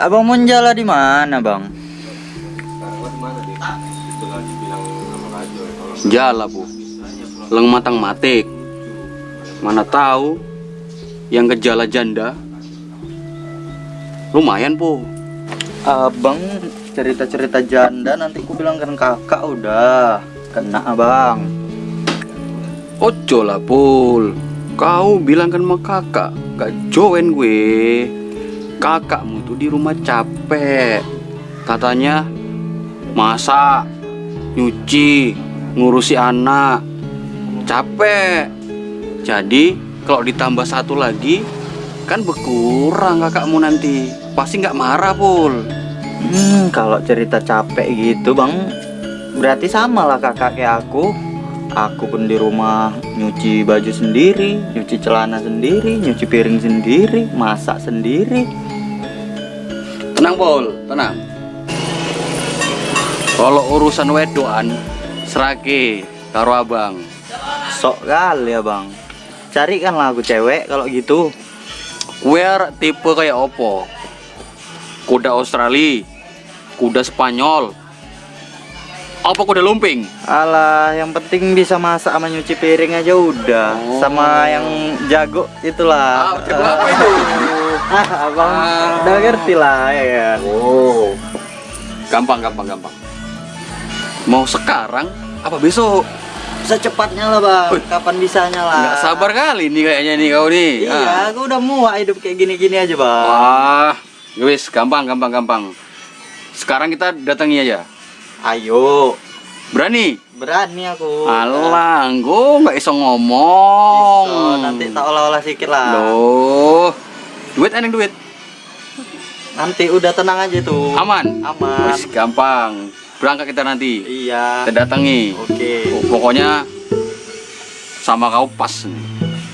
Abang mau jalan di mana, Bang? Jala bu. Leng matang matik. Mana tahu Yang gejala janda. Lumayan po Abang cerita-cerita janda nanti ku bilangkan kakak udah. Kena abang. Ojo lah pul. Kau bilangkan sama kakak Gak join gue Kakakmu tuh di rumah capek. Katanya Masak Nyuci Ngurusi anak. Capek. Jadi kalau ditambah satu lagi Kan berkurang kakakmu nanti. Pasti nggak marah pul. Hmm, kalau cerita capek gitu, Bang, berarti sama lah kakak kayak aku. Aku pun di rumah nyuci baju sendiri, nyuci celana sendiri, nyuci piring sendiri, masak sendiri. Tenang pul Tenang Kalau urusan wedoan Serake Karo abang Sok kali ya, Bang. Carikanlah aku cewek kalau gitu. Wear tipe kayak opo? Kuda Australia, kuda Spanyol, apa kuda lumping? Alah, yang penting bisa masak sama nyuci piring aja udah. Oh. Sama yang jago itulah. Ah, jago apa itu? Ah, abang Ah. udah ngerti lah ya kan. Oh, gampang, gampang, gampang. Mau sekarang apa besok? Secepatnya lah bang. Wih. Kapan bisanya lah? Nggak sabar kali nih kayaknya nih kau nih. Iya, Ah. aku udah muak hidup kayak gini-gini aja bang. Wah, wis gampang, gampang, gampang. Sekarang kita datangi aja. Ayo, Berani? berani aku. Alah, engko nggak iso ngomong. So, nanti tak olah-olah sedikit lah. Loh. Duit eneng duit. Nanti udah tenang aja tuh. Aman. Aman. Wis gampang. Berangkat kita nanti. Iya. Kita datangi. Oke. Oh, pokoknya sama kau pas.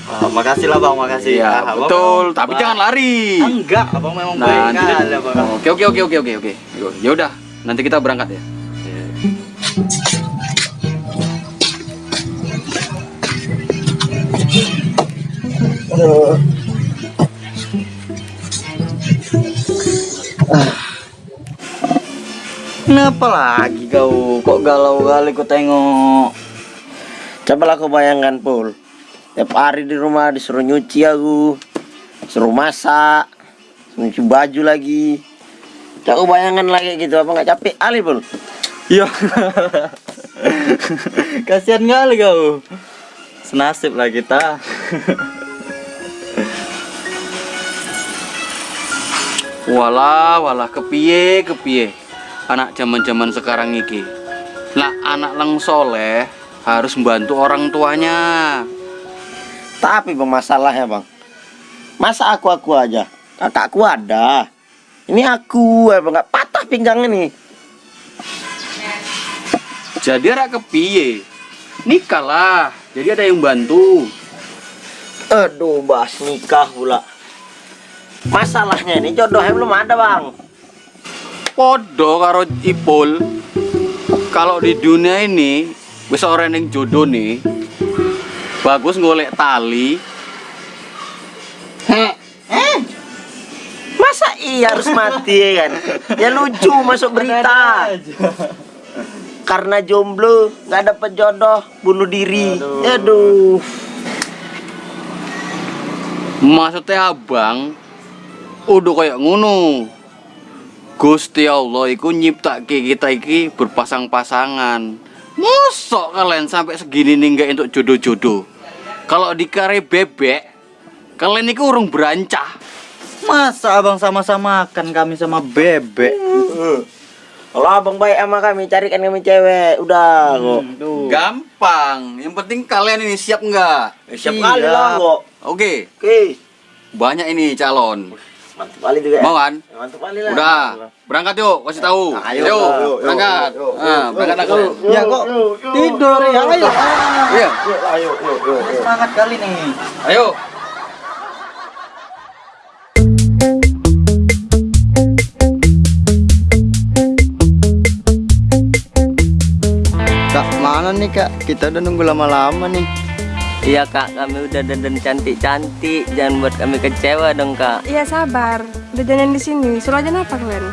Oh, makasih lah bang, makasih. Iya, Ah, betul. Tapi baik. jangan lari. Enggak, abang memang Nah, baik kali ya, bang. Oke, oke, oke, oke, oke, oke. Ya udah, nanti kita berangkat ya. Kenapa lagi kau? Kok galau kali ku tengok? Coba lah kau bayangkan Pul Tiap hari di rumah disuruh nyuci aku Suruh masak Nyuci baju lagi Coba bayangkan lagi gitu Apa nggak capek Ali Pul Iya. Kasihan kali kau. Senasib lah kita. Walah, walah kepiye, kepiye. Anak zaman-zaman sekarang iki. Lah anak lang soleh harus membantu orang tuanya. Tapi bang masalahnya bang Masa aku-aku aja Kakakku ada Ini aku ya bang nggak patah pinggang ini Jadi anak kepiye. Nikah lah. Jadi ada yang bantu. Aduh bahas nikah pula Masalahnya ini jodohnya belum ada bang. Podo karo Ipul. Kalau di dunia ini wis orang yang jodoh nih. Bagus golek tali. Eh, Masa iya harus mati ya kan? Ya lucu masuk berita. Karena jomblo nggak dapet jodoh bunuh diri. Aduh, Maksudnya abang udah kayak ngono. Gusti Allah iku nyiptake kita iki berpasang-pasangan. Mosok kalian sampai segini nih nggak untuk jodoh-jodoh. Kalau di kare bebek, kalian itu urung berancah. Masa abang sama-sama makan kami sama bebek? kalau abang baik sama kami carikan kami cewek Udah kok Tuh. Gampang. Yang penting kalian ini siap nggak? Siap Siap. kali lah kok Oke, Oke banyak ini calon. Mantap kali juga ya Mau kan? Mantap kali lah Udah, berangkat yuk, kasih tahu. Nah, ayo, Ayo, yuk, yuk, berangkat. yuk, yuk, Ah, berangkat aku. Ya kok tidur ya? Ayo. Iya, ayo, yuk, yuk, yuk. Semangat kali nih. ayo. Kak, mana nih kak? Kita udah nunggu lama-lama nih. Iya kak, kami udah dandan cantik-cantik Jangan buat kami kecewa dong kak Iya sabar, Udah jalan di sini. Suruh aja apa kalian?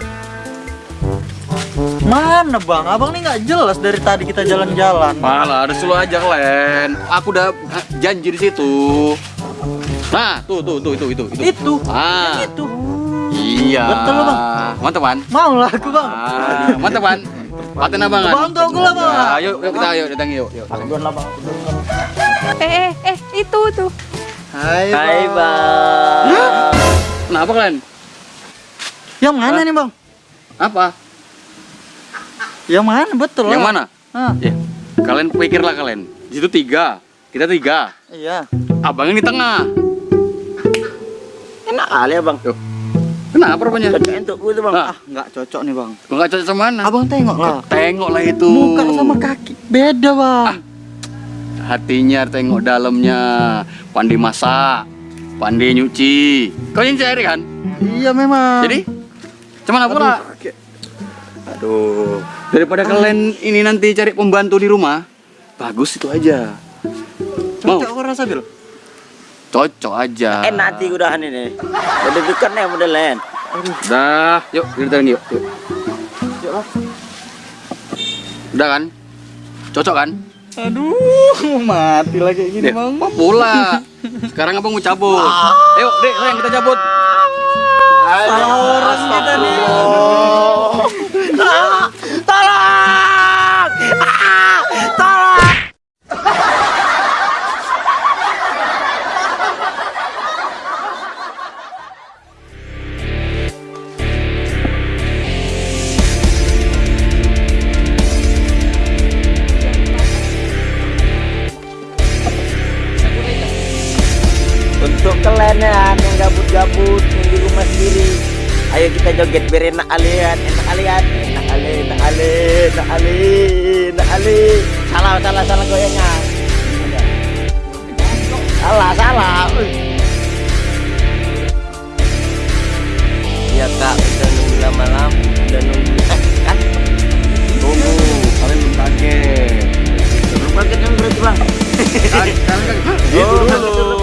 Mana bang? Abang nih nggak jelas dari tadi kita jalan-jalan. Malah ada selalu aja Len. Aku udah eh, janji di situ. Nah, tuh tuh tuh itu itu itu. Itu. Ah. Itu. Iya. Betul, Bang. Mantap, Ban. Mau lah aku bang. Ah, mantap, Ban. Paten abangan. Bantu aku lah bang. Yuk, yuk kita yuk datang yuk, yuk. Aku duluan lah bang. Eh, eh, eh, itu tuh. Hai bang. Hai bang. Kenapa kalian? Yang mana nih bang? Apa? Yang mana betul Yang lah. mana? Ah, Ya, kalian pikirlah kalian. Di situ tiga, kita tiga. iya. Abang ini tengah. Enak kali ya bang. Kenapa rupanya? Cocok untukku tuh bang. Nah, Ah nggak cocok nih bang. nggak cocok sama mana? Abang tengok lah. Tengok lah itu. Muka sama kaki beda bang. Hatinya tengok dalamnya. Pandai masak, pandai nyuci. Kau yang cari kan? Iya memang. Jadi, cuman apa lah? Aduh. Daripada kalian ini nanti cari pembantu di rumah, bagus itu aja. Mau? Cocok aku rasa bil. Cocok aja. Enak hati udahan ini. Udah dekat nih modelnya. Dah, yuk kita yuk. yuk. Udah kan? Cocok kan? Aduh, mati lagi gini Dek, bang. apa pula? Sekarang abang mau cabut. Ayo, Dek, sayang kita cabut. Ayo kita joget biar enak alian, enak alian, enak ali, enak ali, enak ali, enak ali. Salah, salah, salah goyangnya. Salah, salah. Ya kak, udah nunggu lama-lama, udah nunggu. Eh, kan? Tunggu, kalian belum kaget. Belum kaget kan berarti bang? Kalian kan? Oh, belum berangkat.